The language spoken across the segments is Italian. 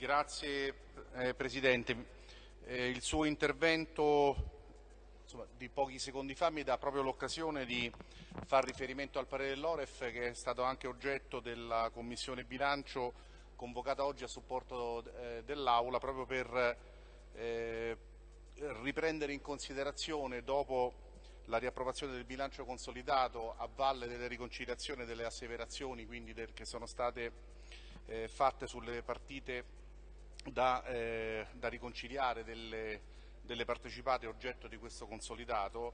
Grazie eh, Presidente. Eh, il suo intervento insomma, di pochi secondi fa mi dà proprio l'occasione di far riferimento al parere dell'Oref che è stato anche oggetto della Commissione Bilancio convocata oggi a supporto eh, dell'Aula proprio per eh, riprendere in considerazione dopo la riapprovazione del bilancio consolidato a valle delle riconciliazioni delle asseverazioni quindi del, che sono state eh, fatte sulle partite da, eh, da riconciliare delle, delle, partecipate oggetto di questo consolidato,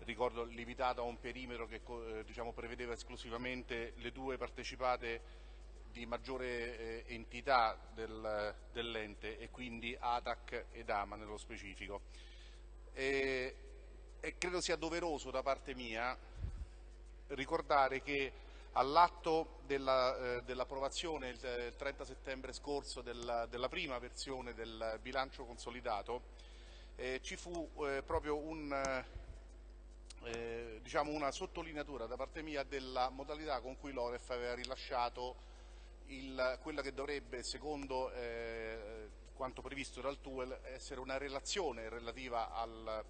ricordo limitato a un perimetro che eh, diciamo, prevedeva esclusivamente le due partecipate di maggiore eh, entità del, dell'ente e quindi ATAC ed AMA nello specifico. E, e credo sia doveroso da parte mia ricordare che all'atto dell'approvazione dell il, il 30 settembre scorso della, della, prima versione del bilancio consolidato eh, ci fu eh, proprio un, eh, diciamo una sottolineatura da parte mia della modalità con cui l'Oref aveva rilasciato il, quella che dovrebbe, secondo eh, quanto previsto dal TUEL, essere una relazione relativa al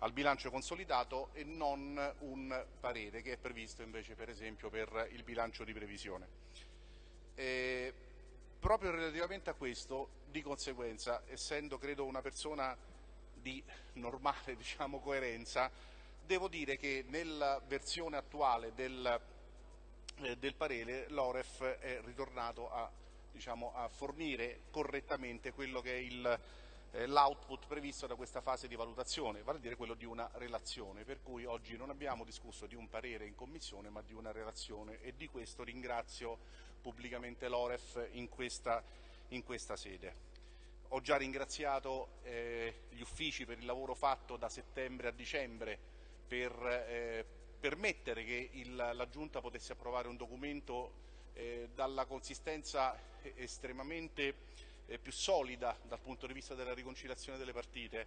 al bilancio consolidato e non un parere che è previsto invece per esempio per il bilancio di previsione. E proprio relativamente a questo, di conseguenza, essendo credo una persona di normale diciamo, coerenza, devo dire che nella versione attuale del, eh, del parere l'Oref è ritornato a, diciamo, a fornire correttamente quello che è il eh, l'output previsto da questa fase di valutazione, vale a dire quello di una relazione, per cui oggi non abbiamo discusso di un parere in Commissione ma di una relazione e di questo ringrazio pubblicamente l'Oref in questa, in questa sede. Ho già ringraziato eh, gli uffici per il lavoro fatto da settembre a dicembre per eh, permettere che il, la Giunta potesse approvare un documento eh, dalla consistenza estremamente eh, più solida dal punto di vista della riconciliazione delle partite.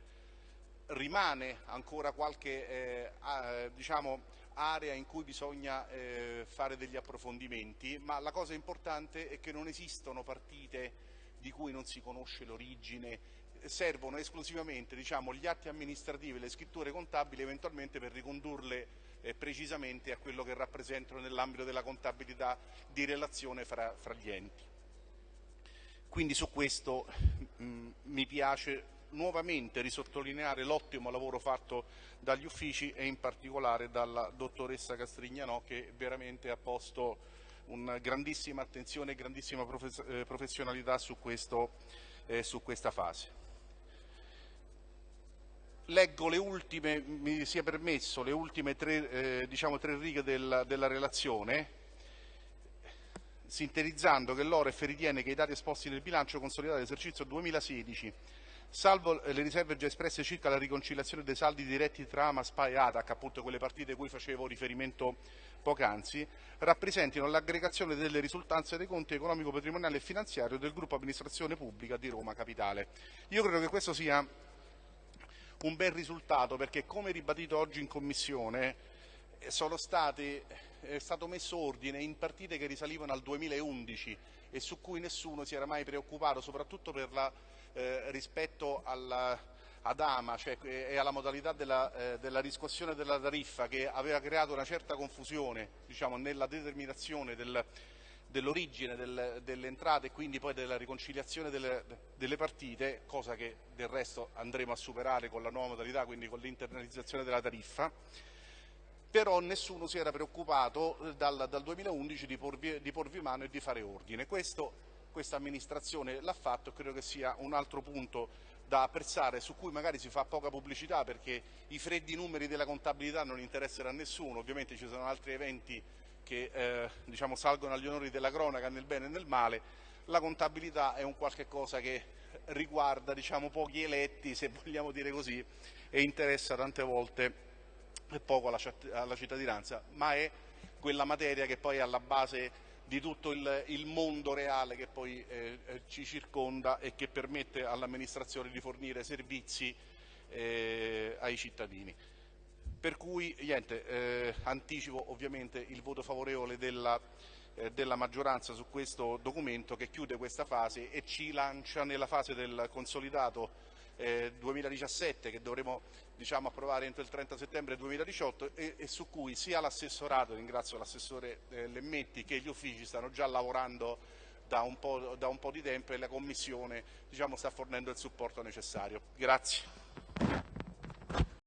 Rimane ancora qualche eh, diciamo, area in cui bisogna eh, fare degli approfondimenti, ma la cosa importante è che non esistono partite di cui non si conosce l'origine, servono esclusivamente diciamo, gli atti amministrativi le scritture contabili eventualmente per ricondurle eh, precisamente a quello che rappresentano nell'ambito della contabilità di relazione fra, fra gli enti. Quindi su questo mh, mm, mi piace nuovamente risottolineare l'ottimo lavoro fatto dagli uffici e in particolare dalla dottoressa Castrignanò che veramente ha posto una grandissima attenzione e grandissima eh, professionalità su, questo, eh, su questa fase. Leggo le ultime, mi sia permesso, le ultime tre, eh, diciamo, tre righe del, della relazione sintetizzando che l'Oref ritiene che i dati esposti nel bilancio consolidato dell'esercizio 2016 salvo le riserve già espresse circa la riconciliazione dei saldi diretti tra AMA, SPA e ATAC, appunto quelle partite cui facevo riferimento poc'anzi, rappresentino l'aggregazione delle risultanze dei conti economico, patrimoniale e finanziario del gruppo amministrazione pubblica di Roma Capitale. Io credo che questo sia un bel risultato perché, come ribadito oggi in Commissione, stati è stato messo ordine in partite che risalivano al 2011 e su cui nessuno si era mai preoccupato, soprattutto la, eh, rispetto alla, ad AMA cioè, e alla modalità della, eh, della, riscossione della tariffa che aveva creato una certa confusione diciamo, nella determinazione del, dell'origine del, delle entrate e quindi poi della riconciliazione delle, delle, partite, cosa che del resto andremo a superare con la nuova modalità, quindi con l'internalizzazione della tariffa però nessuno si era preoccupato eh, dal, dal 2011 di porvi, di porvi, mano e di fare ordine. Questo questa amministrazione l'ha fatto e credo che sia un altro punto da apprezzare su cui magari si fa poca pubblicità perché i freddi numeri della contabilità non interessano a nessuno, ovviamente ci sono altri eventi che eh, diciamo, salgono agli onori della cronaca nel bene e nel male, la contabilità è un qualche cosa che riguarda diciamo, pochi eletti, se vogliamo dire così, e interessa tante volte poco alla, alla cittadinanza, ma è quella materia che poi è alla base di tutto il, il mondo reale che poi eh, eh, ci circonda e che permette all'amministrazione di fornire servizi eh, ai cittadini. Per cui niente, eh, anticipo ovviamente il voto favorevole della, eh, della maggioranza su questo documento che chiude questa fase e ci lancia nella fase del consolidato eh, 2017 che dovremo diciamo, approvare entro il 30 settembre 2018 e, e su cui sia l'assessorato, ringrazio l'assessore eh, Lemmetti, che gli uffici stanno già lavorando da un po', da un po di tempo e la Commissione diciamo, sta fornendo il supporto necessario. Grazie.